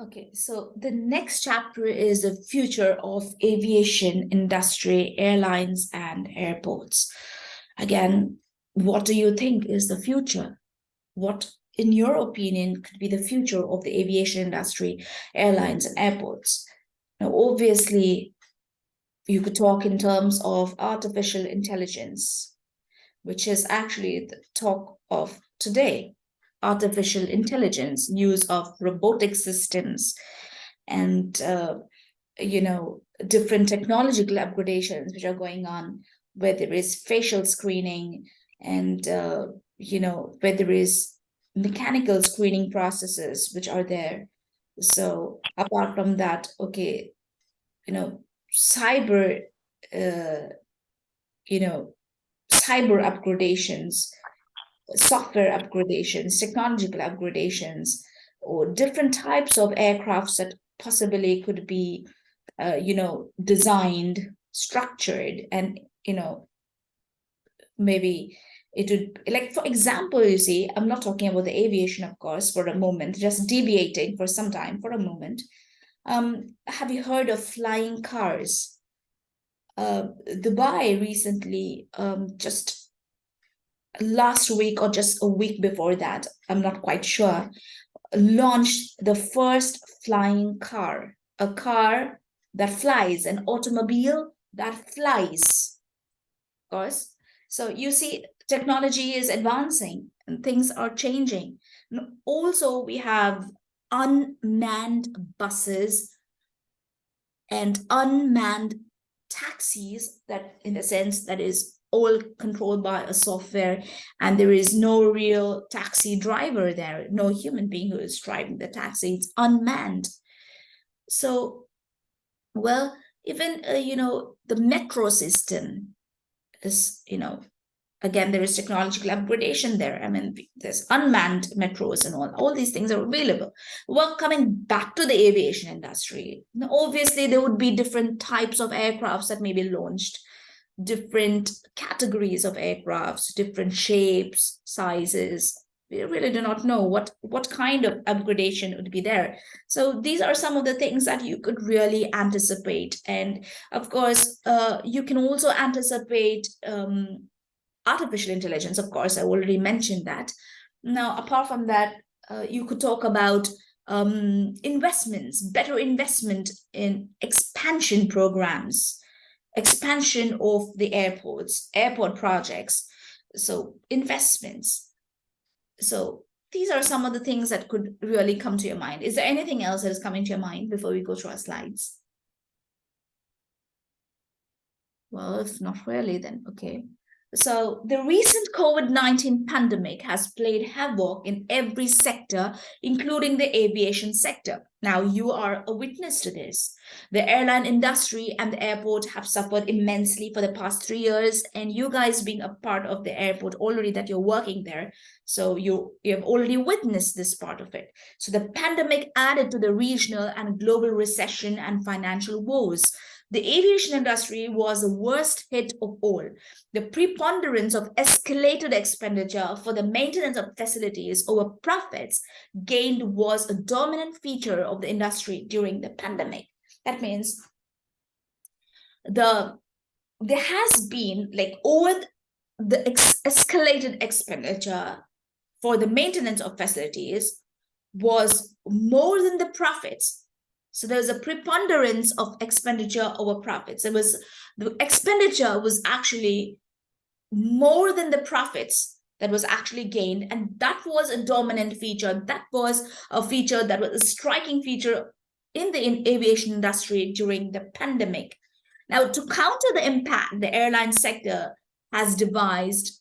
Okay, so the next chapter is the future of aviation industry, airlines and airports. Again, what do you think is the future? What, in your opinion, could be the future of the aviation industry, airlines and airports? Now, obviously, you could talk in terms of artificial intelligence, which is actually the talk of today artificial intelligence, use of robotic systems, and uh, you know different technological upgradations which are going on, where there is facial screening and uh, you know where there is mechanical screening processes which are there. So apart from that, okay, you know, cyber, uh, you know, cyber upgradations software upgradations, technological upgradations, or different types of aircrafts that possibly could be, uh, you know, designed, structured, and, you know, maybe it would, like, for example, you see, I'm not talking about the aviation, of course, for a moment, just deviating for some time, for a moment. Um, have you heard of flying cars? Uh, Dubai recently um, just last week or just a week before that, I'm not quite sure, launched the first flying car, a car that flies, an automobile that flies. Of course. So you see, technology is advancing and things are changing. And also, we have unmanned buses and unmanned taxis that in a sense that is all controlled by a software and there is no real taxi driver there no human being who is driving the taxi. It's unmanned. So well even uh, you know the metro system is you know again there is technological upgradation there. I mean there's unmanned metros and all all these things are available. Well coming back to the aviation industry obviously there would be different types of aircrafts that may be launched different categories of aircrafts, different shapes, sizes. We really do not know what, what kind of upgradation would be there. So these are some of the things that you could really anticipate. And of course, uh, you can also anticipate um, artificial intelligence. Of course, I already mentioned that. Now, apart from that, uh, you could talk about um, investments, better investment in expansion programs, expansion of the airports, airport projects, so investments. So these are some of the things that could really come to your mind. Is there anything else that is coming to your mind before we go through our slides? Well, if not really, then okay. So the recent COVID-19 pandemic has played havoc in every sector, including the aviation sector. Now you are a witness to this. The airline industry and the airport have suffered immensely for the past three years and you guys being a part of the airport already that you're working there. So you, you have already witnessed this part of it. So the pandemic added to the regional and global recession and financial woes. The aviation industry was the worst hit of all. The preponderance of escalated expenditure for the maintenance of facilities over profits gained was a dominant feature of the industry during the pandemic. That means the there has been like over the ex escalated expenditure for the maintenance of facilities was more than the profits so there's a preponderance of expenditure over profits. It was the expenditure was actually more than the profits that was actually gained. And that was a dominant feature. That was a feature that was a striking feature in the aviation industry during the pandemic. Now, to counter the impact, the airline sector has devised,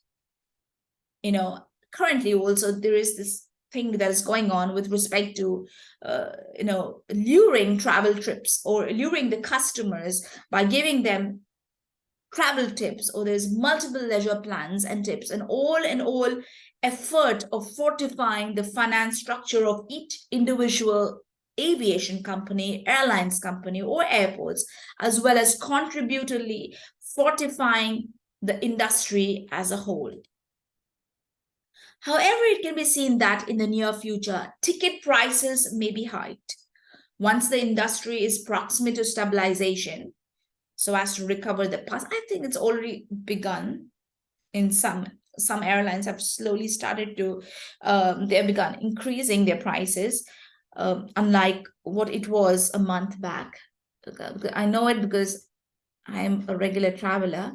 you know, currently also there is this thing that is going on with respect to, uh, you know, luring travel trips or luring the customers by giving them travel tips or there's multiple leisure plans and tips and all in all effort of fortifying the finance structure of each individual aviation company, airlines company or airports, as well as contributorly fortifying the industry as a whole. However, it can be seen that in the near future, ticket prices may be hiked. once the industry is proximate to stabilization, so as to recover the past, I think it's already begun in some some airlines have slowly started to um, they have begun increasing their prices um, unlike what it was a month back i know it because i'm a regular traveler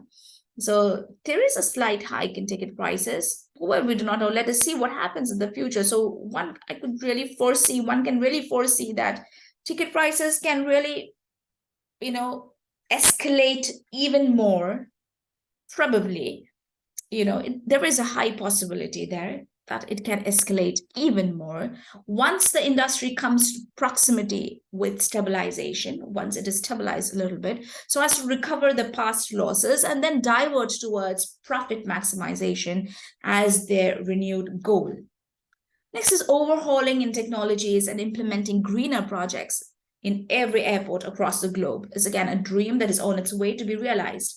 so there is a slight hike in ticket prices well we do not know. Let us see what happens in the future. So one i could really foresee one can really foresee that ticket prices can really you know escalate even more probably. You know, it, there is a high possibility there that it can escalate even more once the industry comes to proximity with stabilization, once it is stabilized a little bit, so as to recover the past losses and then divert towards profit maximization as their renewed goal. Next is overhauling in technologies and implementing greener projects in every airport across the globe is again a dream that is on its way to be realized.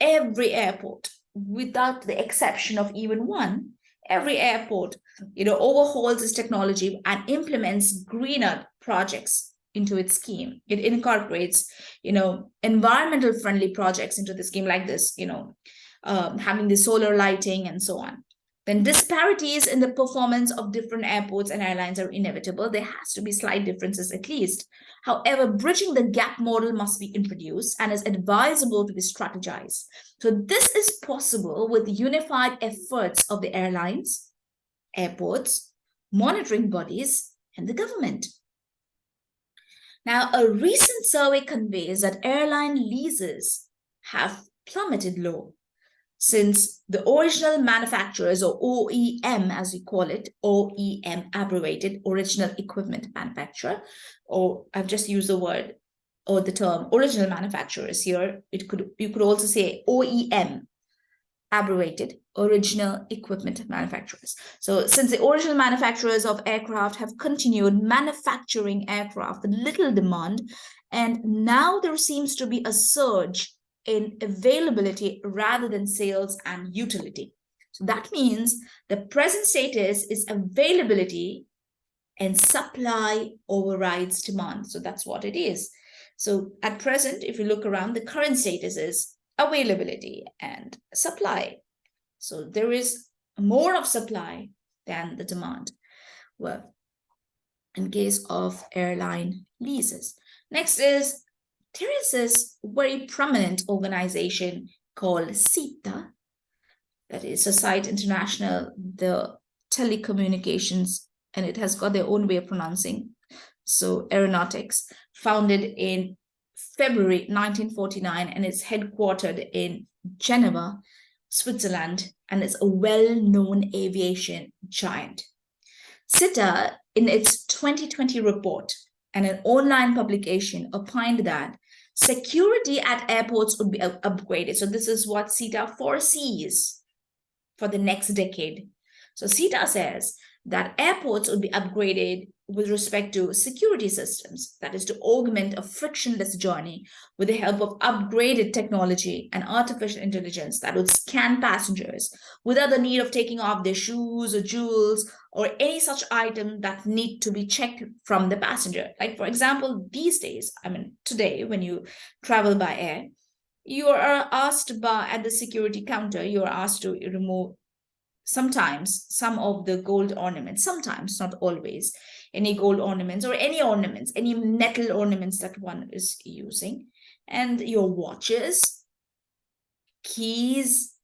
every airport without the exception of even one, every airport, you know, overhauls its technology and implements greener projects into its scheme. It incorporates, you know, environmental friendly projects into the scheme like this, you know, um, having the solar lighting and so on. Then disparities in the performance of different airports and airlines are inevitable. There has to be slight differences at least. However, bridging the gap model must be introduced and is advisable to be strategized. So this is possible with unified efforts of the airlines, airports, monitoring bodies, and the government. Now, a recent survey conveys that airline leases have plummeted low since the original manufacturers or OEM as we call it, OEM abbreviated original equipment manufacturer, or I've just used the word or the term original manufacturers here. It could you could also say OEM abbreviated original equipment manufacturers. So since the original manufacturers of aircraft have continued manufacturing aircraft with little demand, and now there seems to be a surge in availability rather than sales and utility. So that means the present status is availability and supply overrides demand. So that's what it is. So at present, if you look around, the current status is availability and supply. So there is more of supply than the demand. Well, in case of airline leases. Next is there is this very prominent organization called SITA, that is Societe International, the telecommunications, and it has got their own way of pronouncing. So aeronautics, founded in February 1949, and it's headquartered in Geneva, Switzerland, and it's a well-known aviation giant. SITA, in its 2020 report and an online publication, opined that Security at airports would be upgraded. So this is what SITA foresees for the next decade. So SITA says that airports would be upgraded with respect to security systems, that is to augment a frictionless journey with the help of upgraded technology and artificial intelligence that would scan passengers without the need of taking off their shoes or jewels or any such item that need to be checked from the passenger. Like for example, these days, I mean, today when you travel by air, you are asked by at the security counter, you are asked to remove sometimes some of the gold ornaments, sometimes, not always, any gold ornaments or any ornaments, any metal ornaments that one is using, and your watches, keys,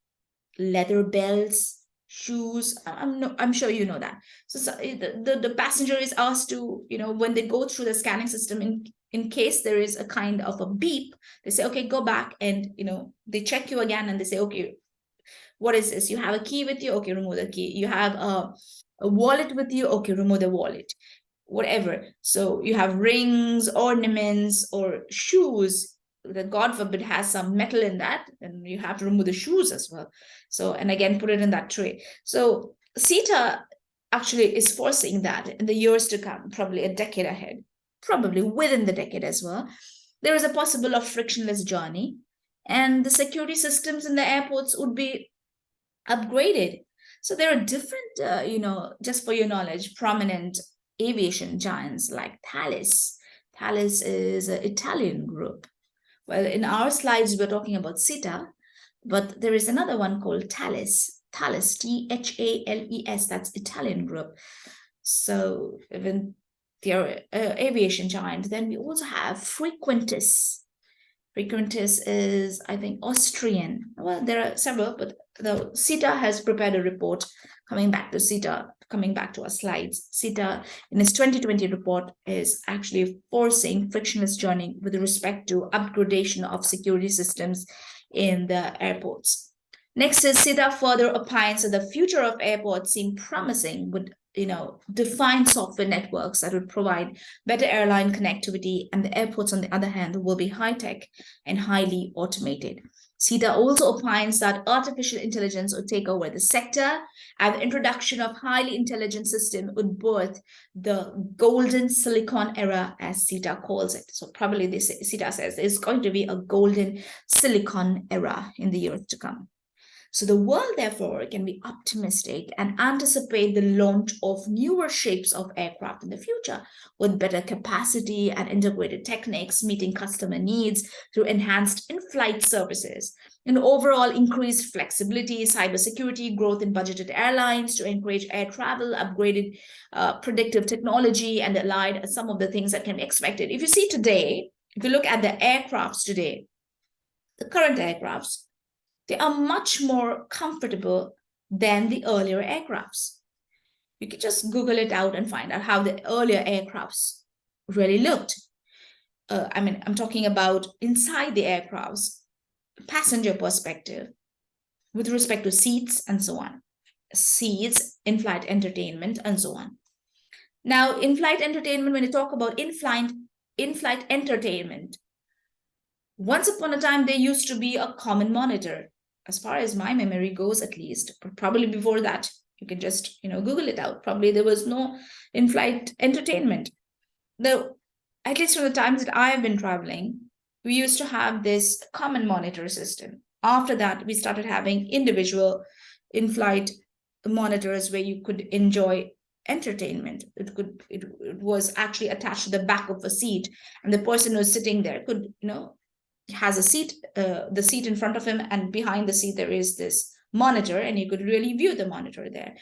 leather belts, shoes. I'm no, I'm sure you know that. So, so eh, the, the, the passenger is asked to, you know, when they go through the scanning system in in case there is a kind of a beep, they say, okay, go back and, you know, they check you again and they say, okay, what is this? You have a key with you? Okay, remove the key. You have a, a wallet with you? Okay, remove the wallet. Whatever. So you have rings, ornaments, or shoes that God forbid has some metal in that, and you have to remove the shoes as well. So, and again, put it in that tray. So SITA actually is forcing that in the years to come, probably a decade ahead, probably within the decade as well. There is a possible of frictionless journey and the security systems in the airports would be upgraded. So there are different, uh, you know, just for your knowledge, prominent aviation giants like Thales. Thales is an Italian group. Well, in our slides, we're talking about SITA, but there is another one called Thales, Thales, T-H-A-L-E-S, that's Italian group. So even the uh, aviation giant, then we also have Frequentis. Frequentis is, I think, Austrian. Well, there are several, but the SITA has prepared a report coming back to SITA, coming back to our slides. SITA, in its 2020 report, is actually forcing frictionless journey with respect to upgradation of security systems in the airports. Next is SITA further opines that the future of airports seem promising with you know, defined software networks that would provide better airline connectivity and the airports on the other hand will be high-tech and highly automated. SITA also opines that artificial intelligence would take over the sector and the introduction of highly intelligent system would birth the golden silicon era as SITA calls it. So probably this SITA says there's going to be a golden silicon era in the years to come. So the world, therefore, can be optimistic and anticipate the launch of newer shapes of aircraft in the future with better capacity and integrated techniques meeting customer needs through enhanced in-flight services and overall increased flexibility, cybersecurity, growth in budgeted airlines to encourage air travel, upgraded uh, predictive technology, and allied some of the things that can be expected. If you see today, if you look at the aircrafts today, the current aircrafts, they are much more comfortable than the earlier aircrafts. You can just Google it out and find out how the earlier aircrafts really looked. Uh, I mean, I'm talking about inside the aircrafts, passenger perspective, with respect to seats and so on. Seats, in-flight entertainment, and so on. Now, in-flight entertainment, when you talk about in-flight in-flight entertainment, once upon a time, there used to be a common monitor as far as my memory goes at least probably before that you can just you know google it out. Probably there was no in-flight entertainment. Though at least from the times that i have been traveling we used to have this common monitor system. After that we started having individual in-flight monitors where you could enjoy entertainment. It could it, it was actually attached to the back of a seat and the person who's sitting there could you know has a seat, uh, the seat in front of him, and behind the seat there is this monitor, and you could really view the monitor there.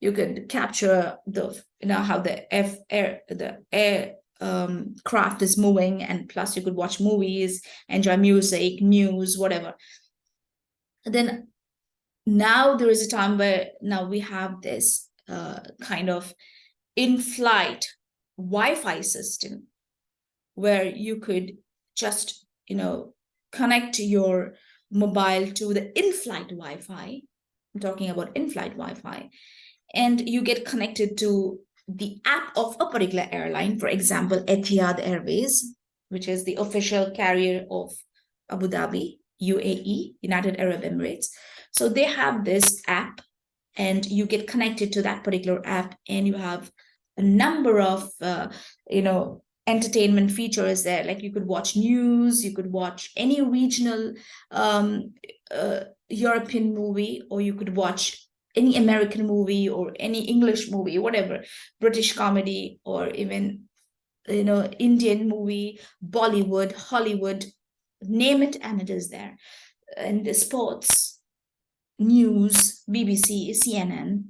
You could capture the, you know, how the F air, the air um, craft is moving, and plus you could watch movies, enjoy music, news, whatever. And then now there is a time where now we have this uh, kind of in-flight Wi-Fi system where you could just, you know, connect your mobile to the in-flight Wi-Fi. I'm talking about in-flight Wi-Fi. And you get connected to the app of a particular airline, for example, Etihad Airways, which is the official carrier of Abu Dhabi, UAE, United Arab Emirates. So they have this app and you get connected to that particular app and you have a number of, uh, you know, entertainment features there. Like you could watch news you could watch any regional um, uh, european movie or you could watch any american movie or any english movie whatever british comedy or even you know indian movie bollywood hollywood name it and it is there. And the sports news bbc cnn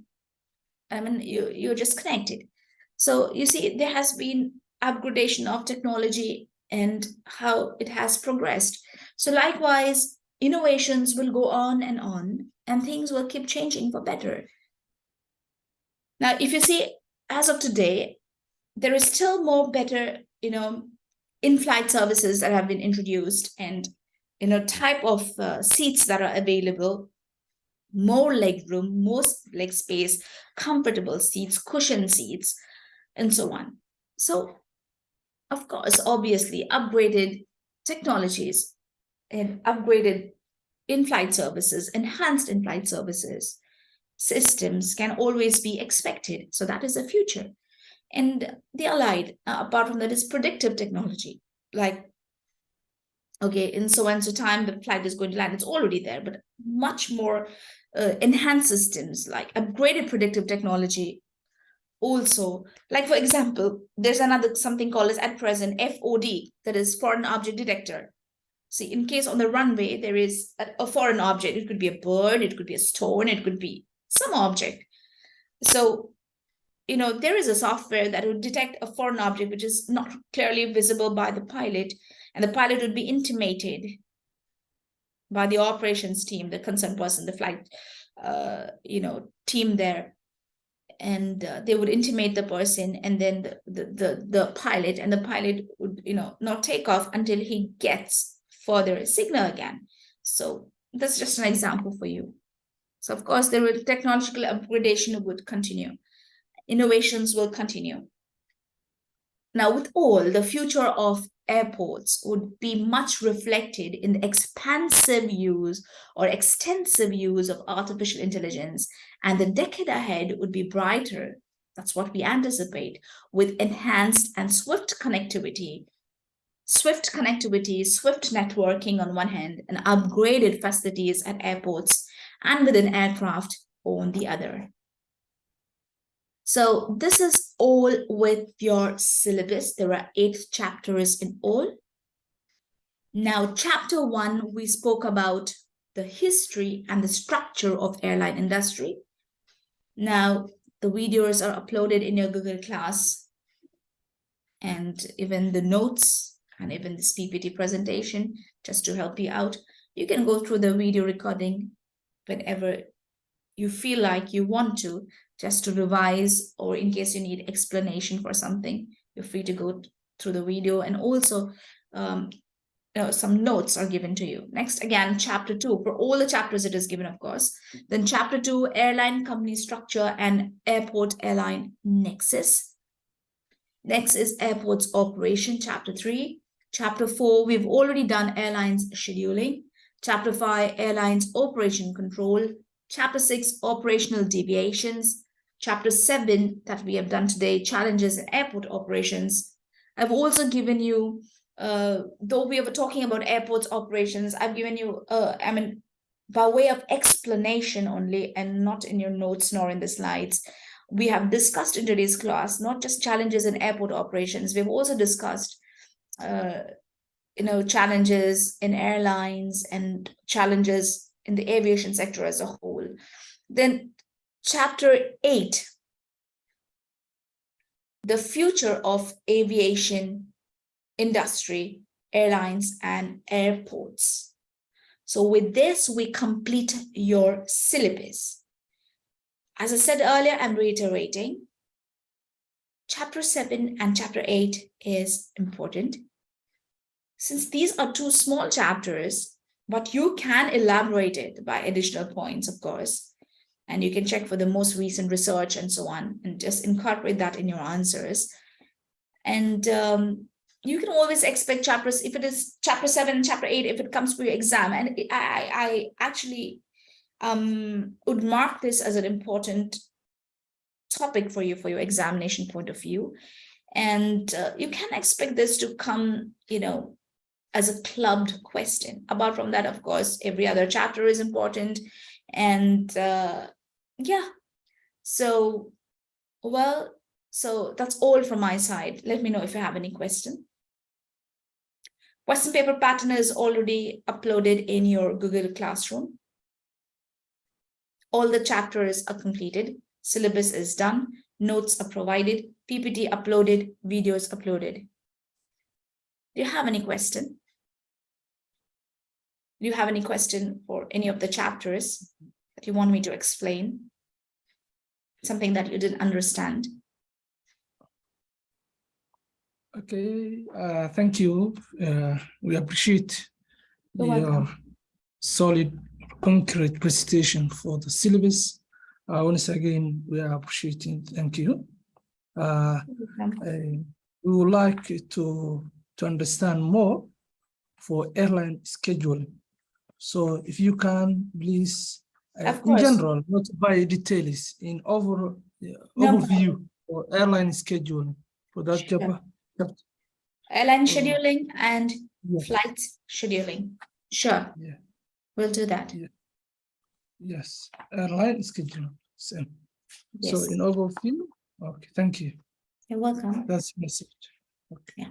i mean you, you're just connected. So you see there has been upgradation of technology and how it has progressed. So likewise, innovations will go on and on and things will keep changing for better. Now, if you see, as of today, there is still more better, you know, in-flight services that have been introduced and, you know, type of uh, seats that are available, more leg room, more leg space, comfortable seats, cushion seats, and so on. So of course, obviously, upgraded technologies and upgraded in-flight services, enhanced in-flight services, systems can always be expected. So that is the future. And the allied, uh, apart from that, is predictive technology. Like, okay, in so and so time, the flight is going to land. It's already there, but much more uh, enhanced systems like upgraded predictive technology also, like for example, there's another something called as at present FOD, that is foreign object detector. See, in case on the runway, there is a, a foreign object. It could be a bird, it could be a stone, it could be some object. So, you know, there is a software that would detect a foreign object which is not clearly visible by the pilot, and the pilot would be intimated by the operations team, the concerned person, the flight, uh, you know, team there. And uh, they would intimate the person and then the, the, the, the pilot and the pilot would, you know, not take off until he gets further signal again. So that's just an example for you. So of course, there will technological upgradation would continue. Innovations will continue. Now, with all, the future of airports would be much reflected in the expansive use or extensive use of artificial intelligence. And the decade ahead would be brighter. That's what we anticipate with enhanced and swift connectivity. Swift connectivity, swift networking on one hand, and upgraded facilities at airports and within aircraft on the other. So this is all with your syllabus. There are eight chapters in all. Now, chapter one, we spoke about the history and the structure of airline industry. Now, the videos are uploaded in your Google Class and even the notes and even this PPT presentation, just to help you out. You can go through the video recording whenever you feel like you want to just to revise or in case you need explanation for something, you're free to go through the video and also um, you know, some notes are given to you. Next, again, chapter two, for all the chapters it is given, of course. Then chapter two, airline company structure and airport airline nexus. Next is airports operation, chapter three. Chapter four, we've already done airlines scheduling. Chapter five, airlines operation control. Chapter six, operational deviations chapter 7 that we have done today, challenges in airport operations. I've also given you, uh, though we were talking about airports operations, I've given you, uh, I mean, by way of explanation only and not in your notes nor in the slides, we have discussed in today's class, not just challenges in airport operations, we've also discussed, uh, you know, challenges in airlines and challenges in the aviation sector as a whole. Then Chapter 8, the future of aviation industry, airlines and airports. So with this, we complete your syllabus. As I said earlier, I'm reiterating, chapter 7 and chapter 8 is important. Since these are two small chapters, but you can elaborate it by additional points, of course and you can check for the most recent research and so on and just incorporate that in your answers. And um, you can always expect chapters if it is chapter seven and chapter eight if it comes for your exam. And I, I actually um, would mark this as an important topic for you for your examination point of view. And uh, you can expect this to come you know as a clubbed question. Apart from that of course every other chapter is important. And uh, yeah. So well so that's all from my side. Let me know if you have any question. Question paper pattern is already uploaded in your google classroom. All the chapters are completed. Syllabus is done. Notes are provided. Ppt uploaded. Videos uploaded. Do you have any question? Do you have any question for any of the chapters that you want me to explain? Something that you didn't understand? Okay, uh, thank you. Uh, we appreciate your solid, concrete presentation for the syllabus. Uh, once again, we are appreciating. Thank you. Uh, we would like to to understand more for airline scheduling. So, if you can, please uh, in general, not by details, in over, uh, overview or airline scheduling for that sure. job. Airline scheduling and flight scheduling. Sure. Yeah. We'll do that. Yeah. Yes. Airline scheduling. Same. Yes. So in overview Okay, thank you. You're welcome. That's message. Okay. Yeah.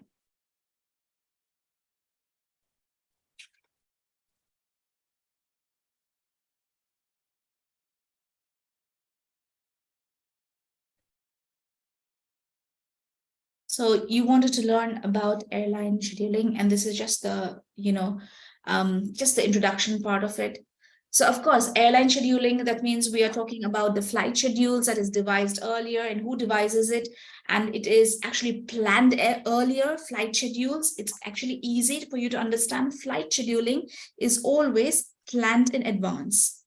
So you wanted to learn about airline scheduling, and this is just the, you know, um, just the introduction part of it. So of course, airline scheduling, that means we are talking about the flight schedules that is devised earlier and who devises it. And it is actually planned earlier, flight schedules. It's actually easy for you to understand. Flight scheduling is always planned in advance.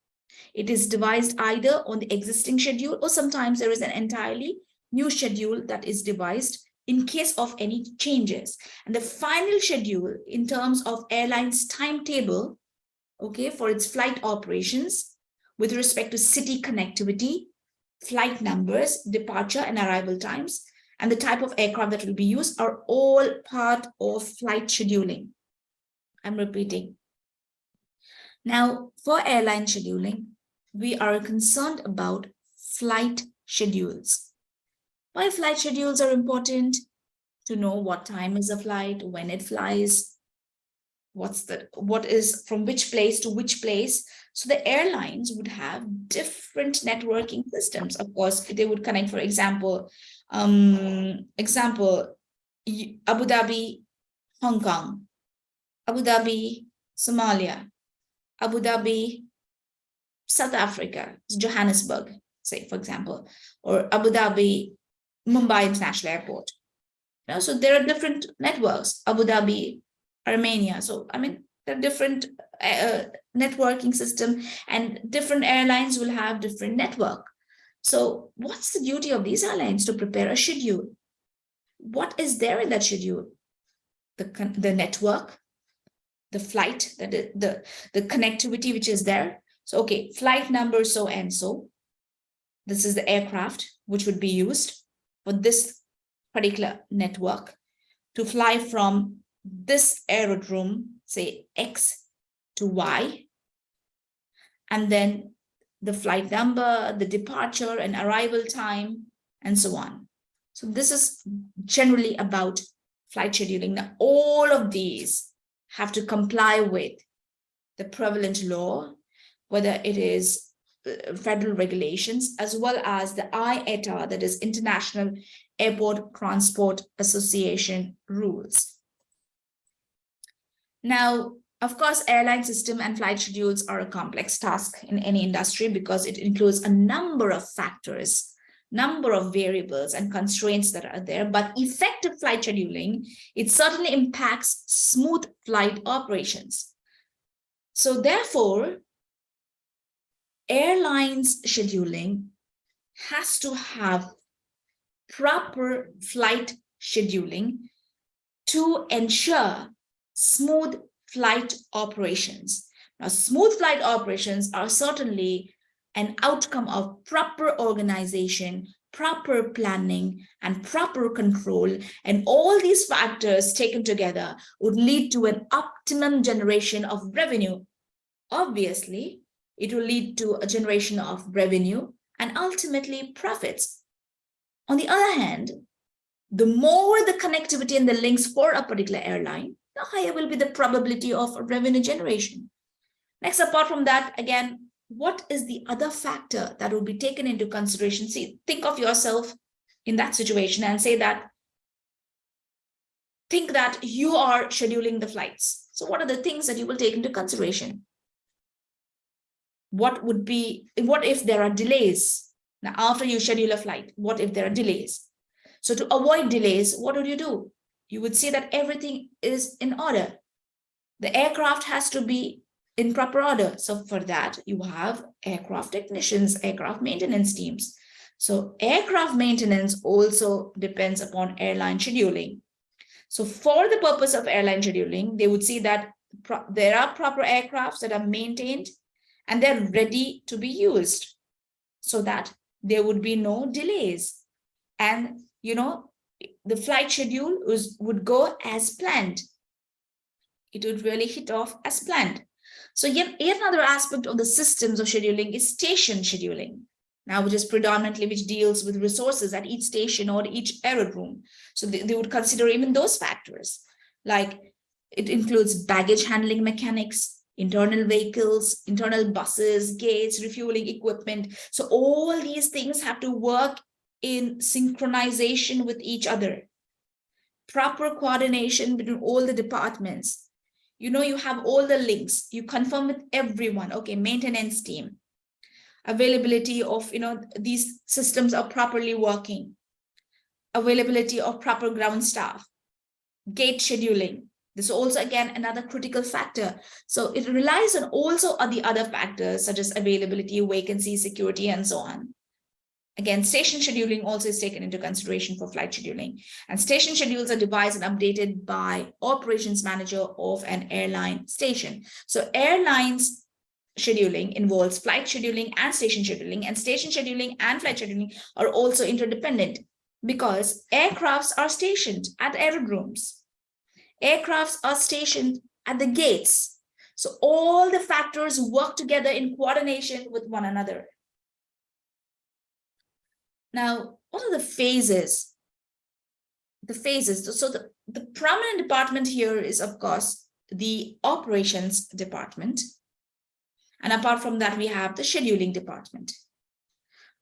It is devised either on the existing schedule or sometimes there is an entirely new schedule that is devised in case of any changes. And the final schedule in terms of airlines timetable, okay, for its flight operations with respect to city connectivity, flight numbers, departure and arrival times, and the type of aircraft that will be used are all part of flight scheduling. I'm repeating. Now, for airline scheduling, we are concerned about flight schedules. Why flight schedules are important? To know what time is a flight, when it flies, what's the what is from which place to which place. So the airlines would have different networking systems. Of course, they would connect, for example, um, example, Abu Dhabi, Hong Kong, Abu Dhabi, Somalia, Abu Dhabi, South Africa, Johannesburg, say, for example, or Abu Dhabi, Mumbai International Airport. You know, so there are different networks, Abu Dhabi, Armenia. So, I mean, there are different uh, networking system and different airlines will have different network. So what's the duty of these airlines to prepare a schedule? What is there in that schedule? The, the network, the flight, the, the, the connectivity which is there. So, okay, flight number so and so. This is the aircraft which would be used for this particular network to fly from this aerodrome, say X to Y. And then the flight number, the departure and arrival time, and so on. So this is generally about flight scheduling. Now, all of these have to comply with the prevalent law, whether it is federal regulations, as well as the IATA, that is International Airport Transport Association rules. Now, of course, airline system and flight schedules are a complex task in any industry because it includes a number of factors, number of variables and constraints that are there. But effective flight scheduling, it certainly impacts smooth flight operations. So therefore, airlines scheduling has to have proper flight scheduling to ensure smooth flight operations. Now, smooth flight operations are certainly an outcome of proper organization, proper planning, and proper control. And all these factors taken together would lead to an optimum generation of revenue. Obviously, it will lead to a generation of revenue and ultimately profits. On the other hand, the more the connectivity and the links for a particular airline, the higher will be the probability of revenue generation. Next, apart from that, again, what is the other factor that will be taken into consideration? See, think of yourself in that situation and say that, think that you are scheduling the flights. So what are the things that you will take into consideration? What would be, what if there are delays? Now, after you schedule a flight, what if there are delays? So to avoid delays, what would you do? you would see that everything is in order. The aircraft has to be in proper order. So for that, you have aircraft technicians, aircraft maintenance teams. So aircraft maintenance also depends upon airline scheduling. So for the purpose of airline scheduling, they would see that there are proper aircrafts that are maintained and they're ready to be used so that there would be no delays. And, you know, the flight schedule was, would go as planned. It would really hit off as planned. So yet, yet another aspect of the systems of scheduling is station scheduling. now which is predominantly which deals with resources at each station or each aerodrome. So they, they would consider even those factors, like it includes baggage handling mechanics, internal vehicles, internal buses, gates, refueling equipment. So all these things have to work in synchronization with each other. Proper coordination between all the departments. You know, you have all the links, you confirm with everyone, okay, maintenance team, availability of, you know, these systems are properly working, availability of proper ground staff, gate scheduling. This is also, again, another critical factor. So it relies on also on the other factors such as availability, vacancy, security, and so on. Again, station scheduling also is taken into consideration for flight scheduling. And station schedules are devised and updated by operations manager of an airline station. So airlines scheduling involves flight scheduling and station scheduling and station scheduling and flight scheduling are also interdependent because aircrafts are stationed at aerodromes. Aircrafts are stationed at the gates. So all the factors work together in coordination with one another. Now, what are the phases? The phases. So the, the prominent department here is, of course, the operations department. And apart from that, we have the scheduling department.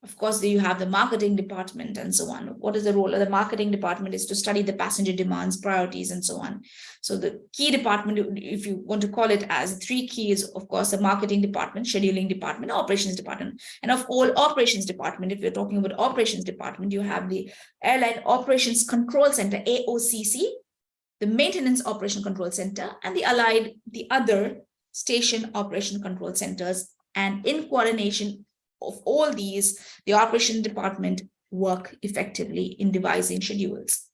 Of course, you have the marketing department and so on. What is the role of the marketing department is to study the passenger demands, priorities, and so on. So the key department, if you want to call it as three keys, of course, the marketing department, scheduling department, operations department. And of all operations department, if you're talking about operations department, you have the Airline Operations Control Center, AOCC, the Maintenance Operation Control Center, and the allied, the other station operation control centers. And in coordination of all these, the operation department work effectively in devising schedules.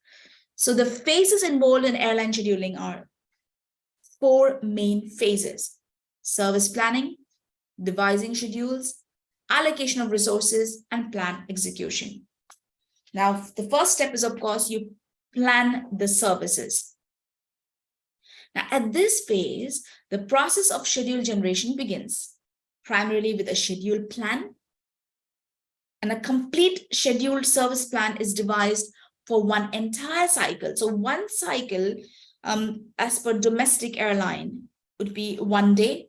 So the phases involved in airline scheduling are four main phases, service planning, devising schedules, allocation of resources, and plan execution. Now, the first step is, of course, you plan the services. Now, at this phase, the process of schedule generation begins primarily with a schedule plan. And a complete scheduled service plan is devised for one entire cycle. So one cycle, um, as per domestic airline, would be one day,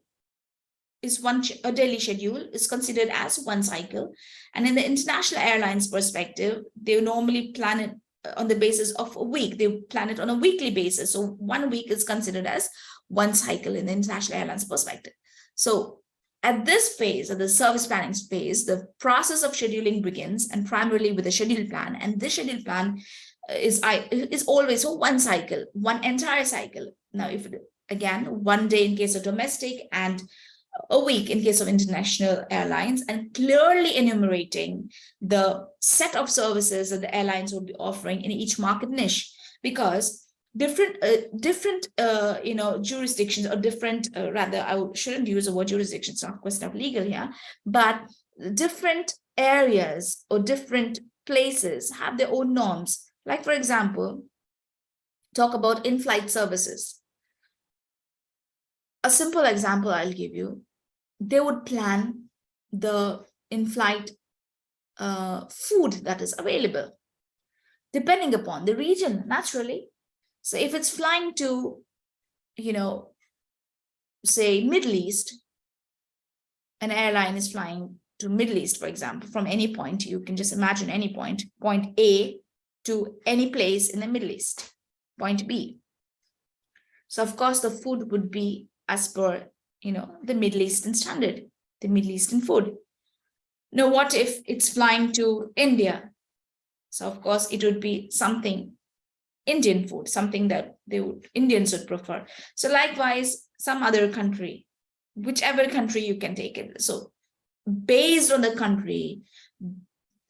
is one a daily schedule is considered as one cycle. And in the international airlines perspective, they normally plan it uh, on the basis of a week. They plan it on a weekly basis. So one week is considered as one cycle in the international airlines perspective. So at this phase, at the service planning phase, the process of scheduling begins and primarily with a schedule plan. And this schedule plan uh, is, is always for one cycle, one entire cycle. Now, if again, one day in case of domestic and a week in case of international airlines and clearly enumerating the set of services that the airlines would be offering in each market niche because different uh, different uh, you know jurisdictions or different uh, rather I shouldn't use the word jurisdiction it's not a question of legal here but different areas or different places have their own norms. Like for example talk about in-flight services. A simple example I'll give you they would plan the in-flight uh, food that is available depending upon the region naturally so if it's flying to, you know, say Middle East, an airline is flying to Middle East, for example, from any point, you can just imagine any point, point A to any place in the Middle East, point B. So of course, the food would be as per, you know, the Middle Eastern standard, the Middle Eastern food. Now, what if it's flying to India? So of course, it would be something Indian food, something that they would Indians would prefer. So likewise, some other country, whichever country you can take it. So based on the country,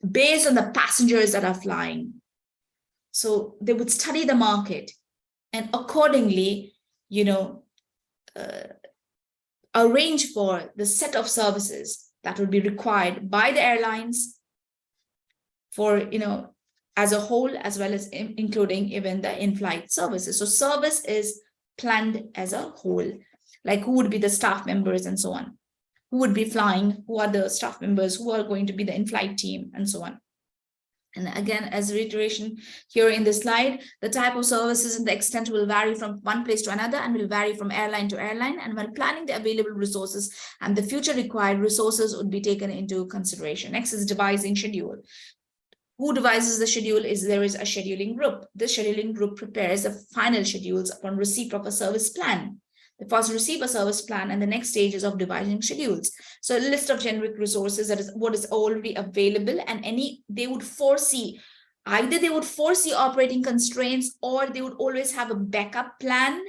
based on the passengers that are flying, so they would study the market and accordingly, you know, uh, arrange for the set of services that would be required by the airlines for, you know, as a whole, as well as in, including even the in-flight services. So service is planned as a whole, like who would be the staff members and so on, who would be flying, who are the staff members, who are going to be the in-flight team, and so on. And again, as a reiteration here in this slide, the type of services and the extent will vary from one place to another and will vary from airline to airline. And when planning the available resources and the future required resources would be taken into consideration. Next is devising schedule. Who devises the schedule is there is a scheduling group. This scheduling group prepares the final schedules upon receipt of a service plan. They first receive a service plan and the next stage is of devising schedules. So a list of generic resources that is what is already available and any they would foresee either they would foresee operating constraints or they would always have a backup plan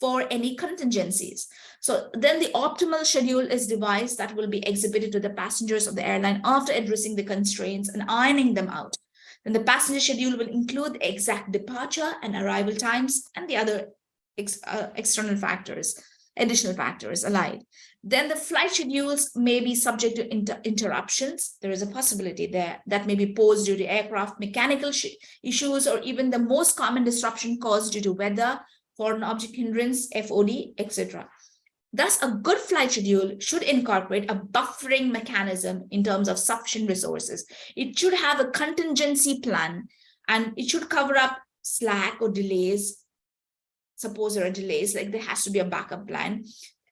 for any contingencies. So then the optimal schedule is devised that will be exhibited to the passengers of the airline after addressing the constraints and ironing them out. Then the passenger schedule will include the exact departure and arrival times and the other ex, uh, external factors, additional factors allied. Then the flight schedules may be subject to inter interruptions. There is a possibility there that may be posed due to aircraft mechanical issues or even the most common disruption caused due to weather, foreign object hindrance, FOD, etc. Thus, a good flight schedule should incorporate a buffering mechanism in terms of sufficient resources. It should have a contingency plan and it should cover up slack or delays suppose there are delays, like there has to be a backup plan.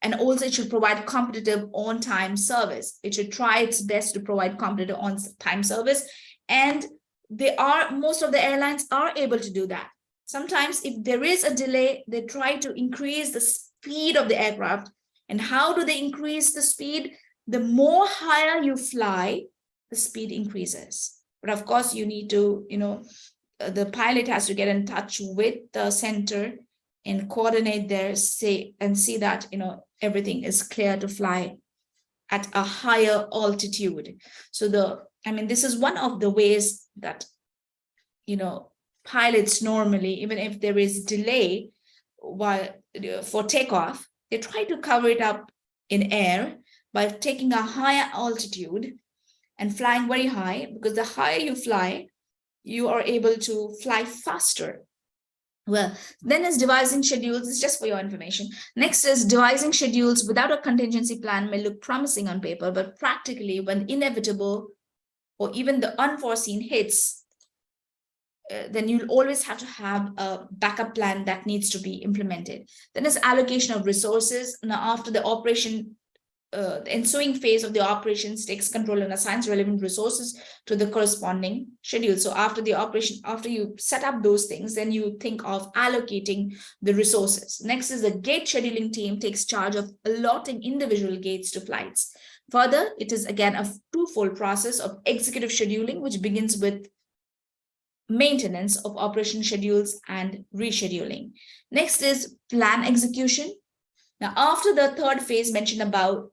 And also it should provide competitive on-time service. It should try its best to provide competitive on-time service. And they are, most of the airlines are able to do that. Sometimes if there is a delay, they try to increase the speed of the aircraft. And how do they increase the speed? The more higher you fly, the speed increases. But of course, you need to, you know, uh, the pilot has to get in touch with the center and coordinate there say and see that you know everything is clear to fly at a higher altitude so the i mean this is one of the ways that you know pilots normally even if there is delay while for takeoff they try to cover it up in air by taking a higher altitude and flying very high because the higher you fly you are able to fly faster well, then is devising schedules, it's just for your information. Next is devising schedules without a contingency plan may look promising on paper, but practically when inevitable or even the unforeseen hits, uh, then you'll always have to have a backup plan that needs to be implemented. Then is allocation of resources. Now, after the operation uh, the ensuing phase of the operations takes control and assigns relevant resources to the corresponding schedule. So after the operation, after you set up those things, then you think of allocating the resources. Next is the gate scheduling team takes charge of allotting individual gates to flights. Further, it is again a twofold process of executive scheduling, which begins with maintenance of operation schedules and rescheduling. Next is plan execution. Now, after the third phase mentioned about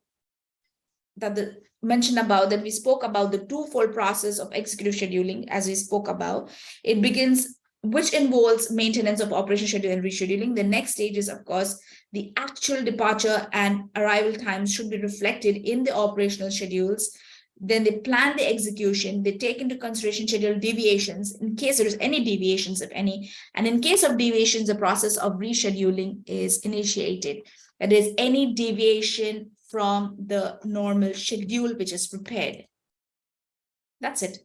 that the mentioned about that we spoke about the twofold process of executive scheduling as we spoke about it begins which involves maintenance of operation schedule and rescheduling the next stage is of course the actual departure and arrival times should be reflected in the operational schedules then they plan the execution they take into consideration schedule deviations in case there is any deviations if any and in case of deviations the process of rescheduling is initiated that is any deviation from the normal schedule which is prepared. That's it.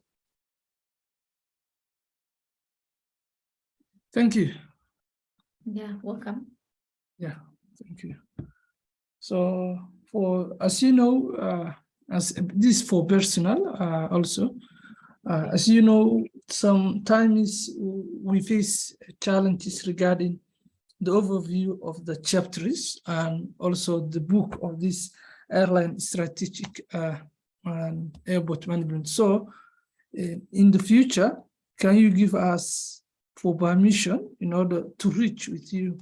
Thank you. Yeah, welcome. Yeah, thank you. So for, as you know, uh, as this for personal uh, also, uh, as you know, sometimes we face challenges regarding the overview of the chapters and also the book of this airline strategic uh, and airport management. So uh, in the future, can you give us for permission in order to reach with you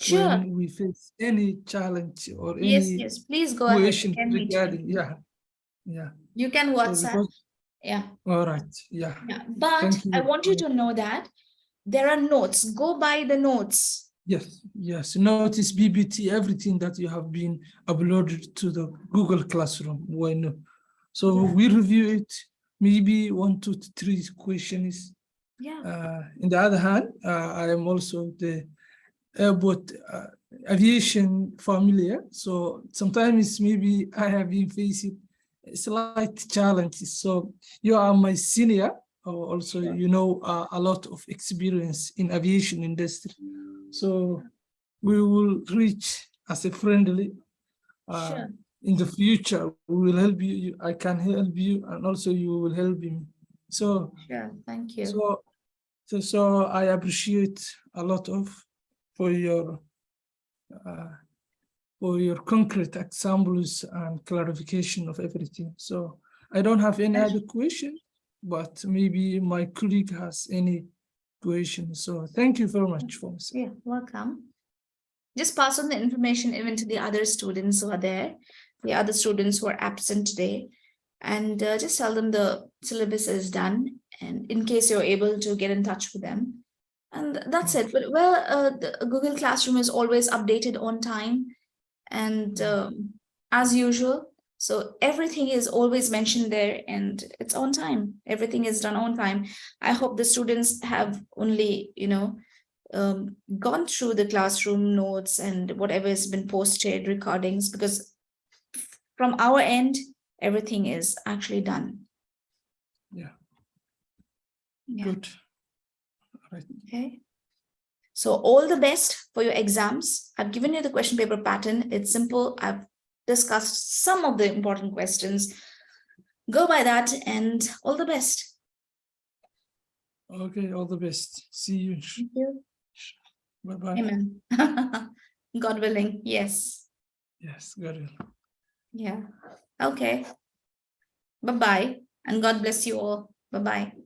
sure. when we face any challenge or yes, any yes, please go ahead. regarding, yeah, yeah. You can WhatsApp. So yeah. All right. Yeah. Yeah. But I want you to know that there are notes. Go by the notes Yes, yes. Notice PPT, everything that you have been uploaded to the Google Classroom. Why not? So yeah. we review it, maybe one, two, three questions. Yeah. Uh, in the other hand, uh, I am also the airport uh, aviation familiar. So sometimes maybe I have been facing slight challenges. So you are my senior, or also you know uh, a lot of experience in aviation industry. So we will reach as a friendly uh, Sure. in the future. We will help you. you. I can help you, and also you will help me. So Sure, thank you. so, so, so I appreciate a lot of for your uh, for your concrete examples and clarification of everything. So I don't have any other question, but maybe my colleague has any question. So thank you very much for this. Yeah, welcome. Just pass on the information even to the other students who are there, the other students who are absent today. And uh, just tell them the syllabus is done and in case you're able to get in touch with them. And that's it. But well, uh, the Google Classroom is always updated on time and um, as usual. So everything is always mentioned there and it's on time. Everything is done on time. I hope the students have only, you know, um, gone through the classroom notes and whatever has been posted, recordings, because from our end, everything is actually done. Yeah. Yeah, Good. Right. okay. So all the best for your exams. I've given you the question paper pattern. It's simple. I've discussed some of the important questions. Go by that and all the best. Okay, all the best. See you. Thank you. Bye bye. Amen. God willing. Yes. Yes, God willing. Yeah. Okay. Bye-bye. And God bless you all. Bye-bye.